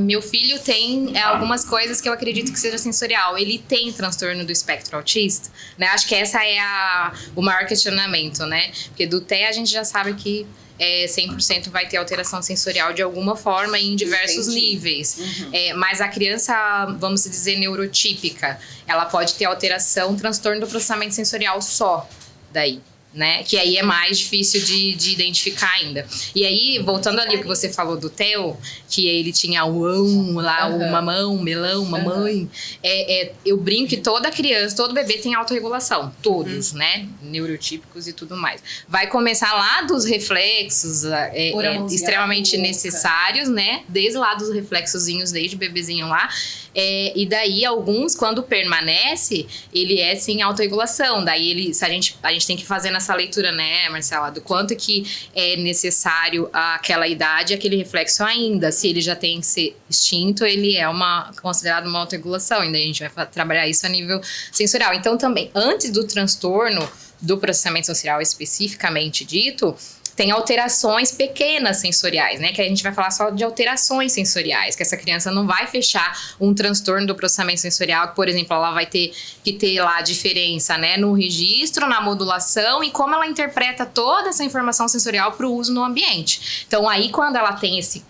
Meu filho tem é, algumas coisas que eu acredito que seja sensorial. Ele tem transtorno do espectro autista, né? Acho que essa é a, o maior questionamento, né? Porque do TEA a gente já sabe que é, 100% vai ter alteração sensorial de alguma forma em diversos Entendi. níveis. Uhum. É, mas a criança, vamos dizer, neurotípica, ela pode ter alteração, transtorno do processamento sensorial só daí né? Que aí é mais difícil de, de identificar ainda. E aí, voltando ali o que você falou do Theo, que ele tinha o ão lá, uhum. o mamão, melão, mamãe. Uhum. É, é, eu brinco que toda criança, todo bebê tem autorregulação. Todos, uhum. né? Neurotípicos e tudo mais. Vai começar lá dos reflexos é, é extremamente necessários, né? Desde lá dos reflexozinhos, desde o bebezinho lá. É, e daí, alguns, quando permanece, ele é sem autorregulação. Daí, ele, a, gente, a gente tem que fazer nessa leitura, né, Marcela, do quanto que é necessário aquela idade, aquele reflexo ainda. Se ele já tem que ser extinto, ele é uma considerado uma autorregulação. Daí a gente vai trabalhar isso a nível sensorial. Então, também, antes do transtorno do processamento sensorial especificamente dito, tem alterações pequenas sensoriais, né? Que a gente vai falar só de alterações sensoriais, que essa criança não vai fechar um transtorno do processamento sensorial, que, por exemplo, ela vai ter que ter lá a diferença, né? No registro, na modulação e como ela interpreta toda essa informação sensorial para o uso no ambiente. Então, aí, quando ela tem esse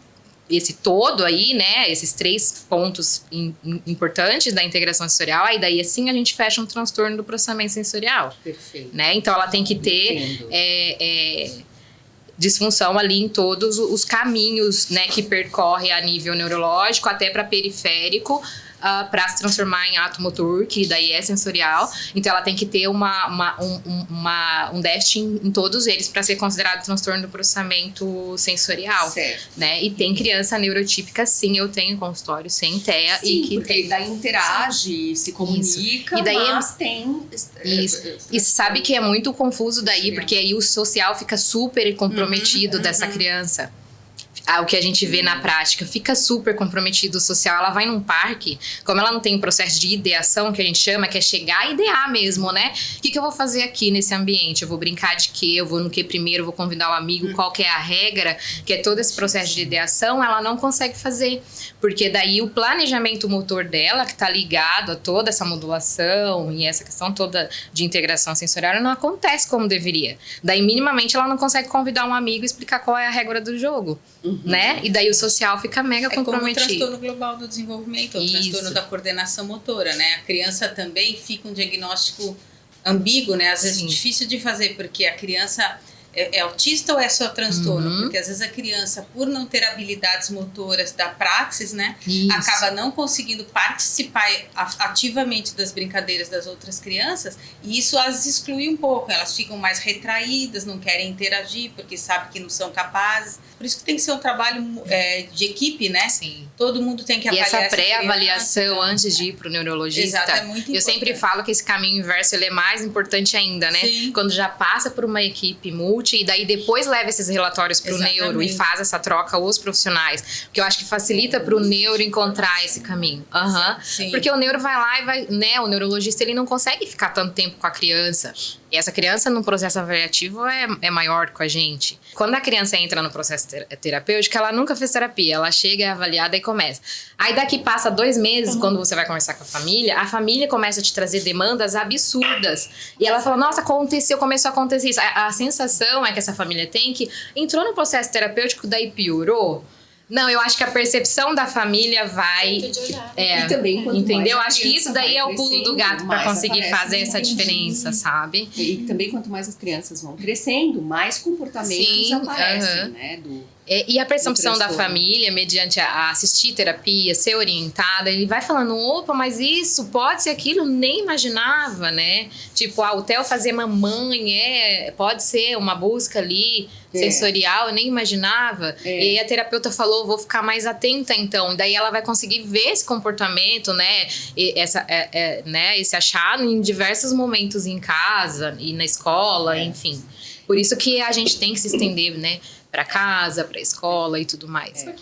esse todo aí, né, esses três pontos in, in, importantes da integração sensorial, aí daí assim a gente fecha um transtorno do processamento sensorial. Perfeito. Né? Então ela tem que ter disfunção ali em todos os caminhos, né, que percorre a nível neurológico até para periférico, uh, ah, para se transformar em ato motor, que daí é sensorial. Então ela tem que ter uma, uma, um, uma, um déficit em, em todos eles para ser considerado transtorno do processamento sensorial. Certo. Né? E tem criança neurotípica, sim, eu tenho consultório sem TEA. Sim, e que porque tem... daí interage, se comunica, Isso. e daí é mas é... tem... Isso. E sabe que é muito confuso daí, porque aí o social fica super comprometido uhum, dessa uhum. criança o que a gente vê na prática, fica super comprometido social. Ela vai num parque, como ela não tem um processo de ideação, que a gente chama, que é chegar e idear mesmo, né? O que, que eu vou fazer aqui nesse ambiente? Eu vou brincar de quê? Eu vou no que primeiro? Eu vou convidar o um amigo? Hum. Qual que é a regra? Que é todo esse processo de ideação, ela não consegue fazer. Porque daí o planejamento motor dela, que está ligado a toda essa modulação e essa questão toda de integração sensorial, não acontece como deveria. Daí, minimamente, ela não consegue convidar um amigo e explicar qual é a regra do jogo. Uhum. Né? E daí o social fica mega é comprometido. Como o transtorno global do desenvolvimento, o transtorno da coordenação motora, né? A criança também fica um diagnóstico ambíguo, né? Às vezes Sim. difícil de fazer, porque a criança é, é, autista ou é só transtorno? Uhum. Porque às vezes a criança, por não ter habilidades motoras da praxis, né, Isso. acaba não conseguindo participar ativamente das brincadeiras das outras crianças e isso as exclui um pouco. Elas ficam mais retraídas, não querem interagir porque sabem que não são capazes. Por isso que tem que ser um trabalho é, de equipe, né? Sim. Todo mundo tem que avaliar. E essa pré-avaliação antes de ir para o neurologista. Exato, é muito importante. Eu sempre falo que esse caminho inverso ele é mais importante ainda, né? Sim. Quando já passa por uma equipe multi e daí depois leva esses relatórios para o neuro e faz essa troca os profissionais. Porque eu acho que facilita para o neuro encontrar esse caminho. Uhum. Porque o neuro vai lá e vai, né? O neurologista ele não consegue ficar tanto tempo com a criança. E essa criança no processo avaliativo é, é maior que a gente. Quando a criança entra no processo terapêutico, ela nunca fez terapia. Ela chega, é avaliada e começa. Aí daqui passa dois meses, uhum. quando você vai conversar com a família, a família começa a te trazer demandas absurdas. E ela fala, nossa, aconteceu, começou a acontecer isso. A, a sensação é que essa família tem que entrou no processo terapêutico, daí piorou. Não, eu acho que a percepção da família vai. É, e também, entendeu? Acho que isso daí é o pulo do gato para conseguir fazer essa diferença, sabe? E também, quanto mais as crianças vão crescendo, mais comportamentos Sim, aparecem, uh -huh. né? Do, é, e a percepção da família, mediante a, assistir terapia, ser orientada, ele vai falando, opa, mas isso pode ser aquilo, nem imaginava, né? Tipo, ah, o Theo fazer mamãe, é, pode ser uma busca ali é. sensorial, eu nem imaginava. É. E aí a terapeuta falou, vou ficar mais atenta então. Daí ela vai conseguir ver esse comportamento, né? E essa, é, é, né? Esse achado em diversos momentos em casa e na escola, é. enfim. Por isso que a gente tem que se estender, né? Para casa, para escola e tudo mais. É.